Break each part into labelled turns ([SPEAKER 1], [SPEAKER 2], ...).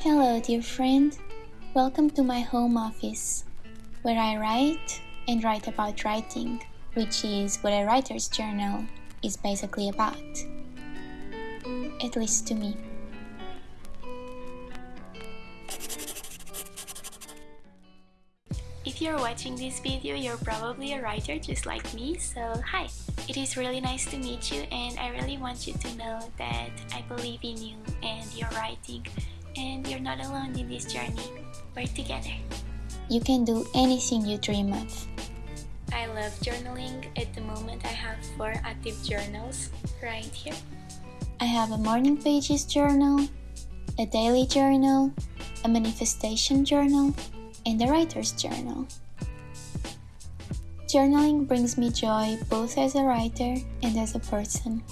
[SPEAKER 1] Hello, dear friend. Welcome to my home office, where I write and write about writing, which is what a writer's journal is basically about. At least to me. If you're watching this video, you're probably a writer just like me, so hi! It is really nice to meet you and I really want you to know that I believe in you and your writing and you're not alone in this journey. We're together. You can do anything you dream of. I love journaling. At the moment I have four active journals right here. I have a morning pages journal, a daily journal, a manifestation journal, and a writer's journal. Journaling brings me joy both as a writer and as a person.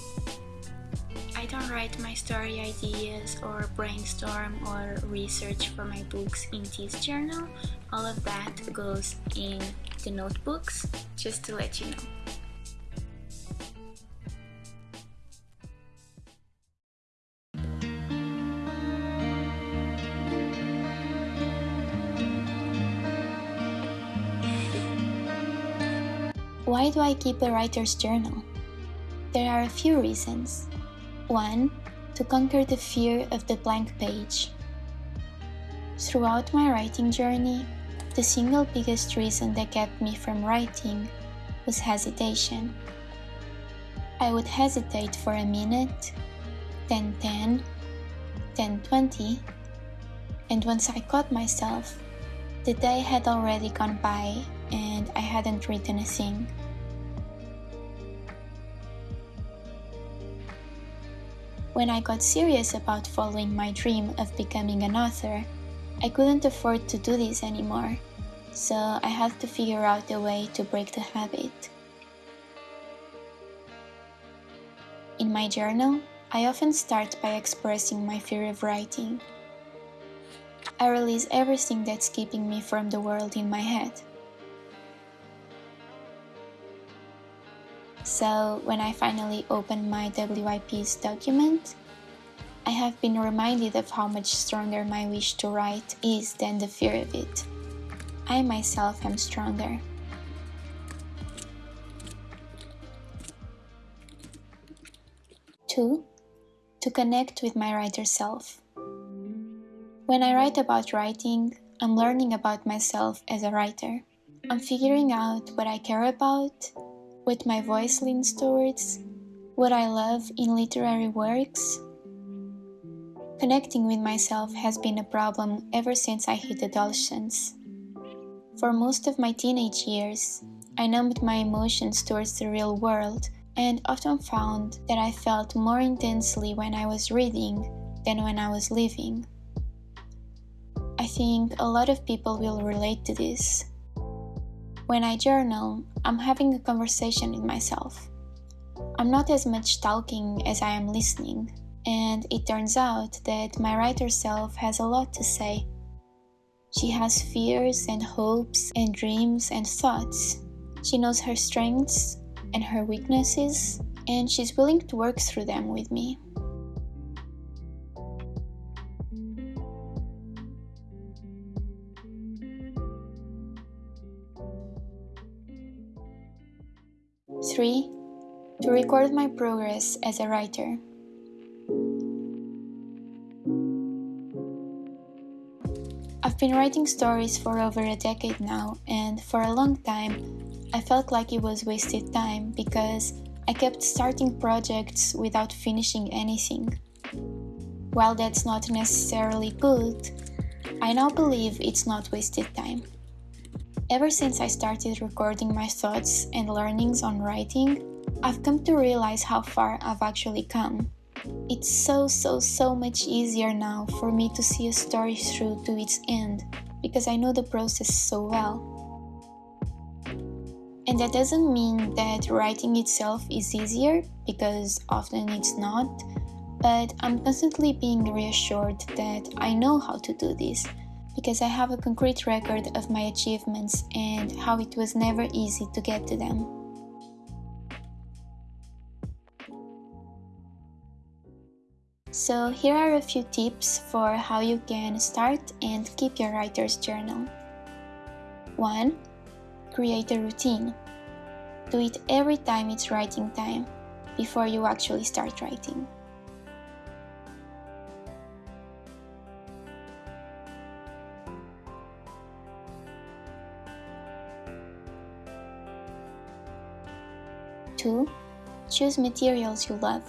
[SPEAKER 1] Don't write my story ideas or brainstorm or research for my books in this journal. All of that goes in the notebooks, just to let you know. Why do I keep a writer's journal? There are a few reasons. One, to conquer the fear of the blank page. Throughout my writing journey, the single biggest reason that kept me from writing was hesitation. I would hesitate for a minute, then 10, then 20, and once I caught myself, the day had already gone by and I hadn't written a thing. When I got serious about following my dream of becoming an author, I couldn't afford to do this anymore, so I had to figure out a way to break the habit. In my journal, I often start by expressing my fear of writing. I release everything that's keeping me from the world in my head. So when I finally opened my WIP's document, I have been reminded of how much stronger my wish to write is than the fear of it. I myself am stronger. Two, to connect with my writer self. When I write about writing, I'm learning about myself as a writer. I'm figuring out what I care about, what my voice leans towards, what I love in literary works. Connecting with myself has been a problem ever since I hit adolescence. For most of my teenage years, I numbed my emotions towards the real world and often found that I felt more intensely when I was reading than when I was living. I think a lot of people will relate to this. When I journal, I'm having a conversation with myself. I'm not as much talking as I am listening, and it turns out that my writer self has a lot to say. She has fears and hopes and dreams and thoughts. She knows her strengths and her weaknesses, and she's willing to work through them with me. 3. To record my progress as a writer. I've been writing stories for over a decade now, and for a long time, I felt like it was wasted time because I kept starting projects without finishing anything. While that's not necessarily good, I now believe it's not wasted time. Ever since I started recording my thoughts and learnings on writing, I've come to realize how far I've actually come. It's so, so, so much easier now for me to see a story through to its end because I know the process so well. And that doesn't mean that writing itself is easier because often it's not, but I'm constantly being reassured that I know how to do this because I have a concrete record of my achievements and how it was never easy to get to them. So here are a few tips for how you can start and keep your writer's journal. 1. Create a routine. Do it every time it's writing time, before you actually start writing. Two, choose materials you love.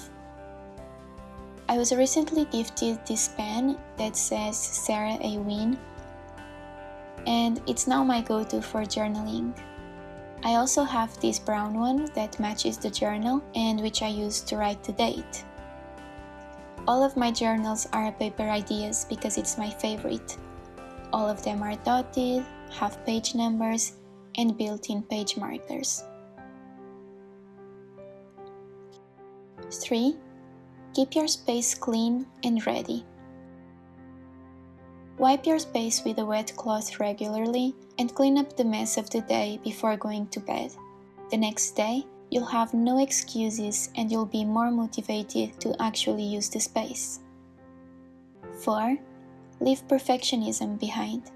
[SPEAKER 1] I was recently gifted this pen that says Sarah A. Wynne and it's now my go-to for journaling. I also have this brown one that matches the journal and which I use to write the date. All of my journals are paper ideas because it's my favorite. All of them are dotted, have page numbers, and built-in page markers. 3. Keep your space clean and ready. Wipe your space with a wet cloth regularly and clean up the mess of the day before going to bed. The next day, you'll have no excuses and you'll be more motivated to actually use the space. 4. Leave perfectionism behind.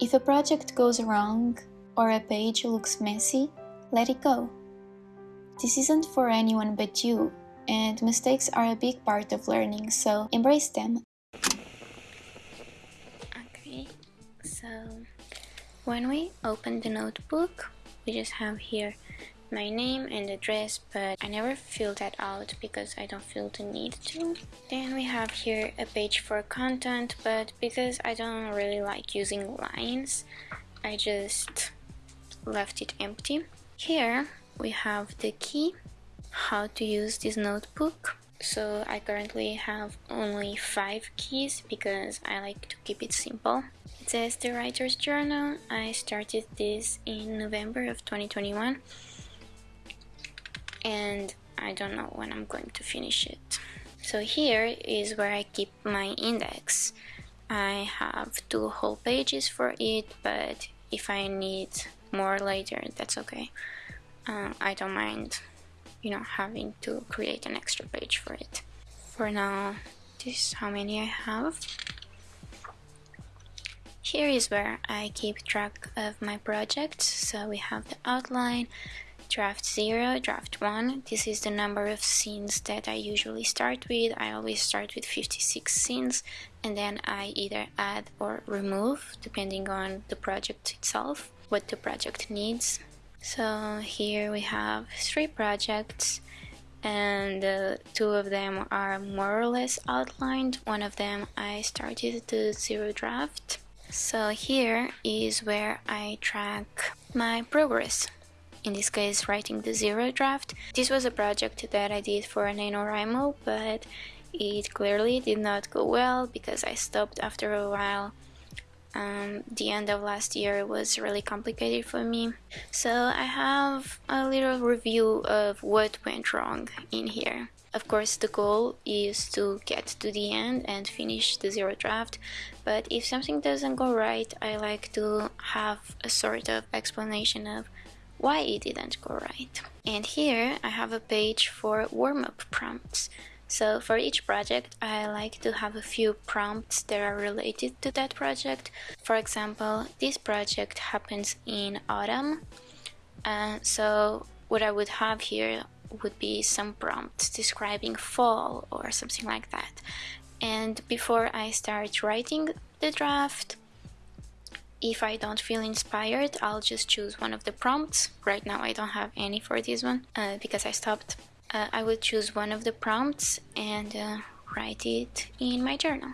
[SPEAKER 1] If a project goes wrong or a page looks messy, let it go. This isn't for anyone but you, and mistakes are a big part of learning, so embrace them.
[SPEAKER 2] Okay, so when we open the notebook, we just have here my name and address, but I never fill that out because I don't feel the need to. Then we have here a page for content, but because I don't really like using lines, I just left it empty. Here we have the key how to use this notebook so I currently have only five keys because I like to keep it simple. It says the writer's journal. I started this in November of 2021 and I don't know when I'm going to finish it. So here is where I keep my index. I have two whole pages for it, but if I need more later, that's okay. Um, I don't mind you know having to create an extra page for it. For now this is how many I have. Here is where I keep track of my projects. So we have the outline draft 0, draft 1 this is the number of scenes that I usually start with. I always start with 56 scenes and then I either add or remove depending on the project itself what the project needs so here we have three projects and uh, two of them are more or less outlined. One of them I started the zero draft. So here is where I track my progress. In this case, writing the zero draft. This was a project that I did for NaNoWriMo, but it clearly did not go well because I stopped after a while um, the end of last year was really complicated for me. So I have a little review of what went wrong in here. Of course, the goal is to get to the end and finish the zero draft, but if something doesn't go right, I like to have a sort of explanation of why it didn't go right. And here I have a page for warm-up prompts. So for each project, I like to have a few prompts that are related to that project. For example, this project happens in autumn. Uh, so what I would have here would be some prompts describing fall or something like that. And before I start writing the draft, if I don't feel inspired, I'll just choose one of the prompts. Right now I don't have any for this one uh, because I stopped uh, I will choose one of the prompts and uh, write it in my journal.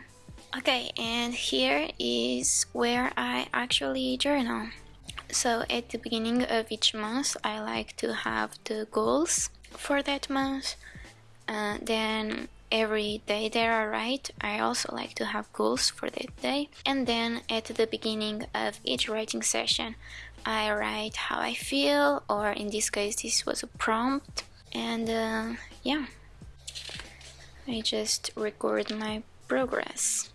[SPEAKER 2] Okay, and here is where I actually journal. So at the beginning of each month, I like to have the goals for that month. Uh, then every day that I write, I also like to have goals for that day. And then at the beginning of each writing session, I write how I feel, or in this case, this was a prompt and uh, yeah. I just record my progress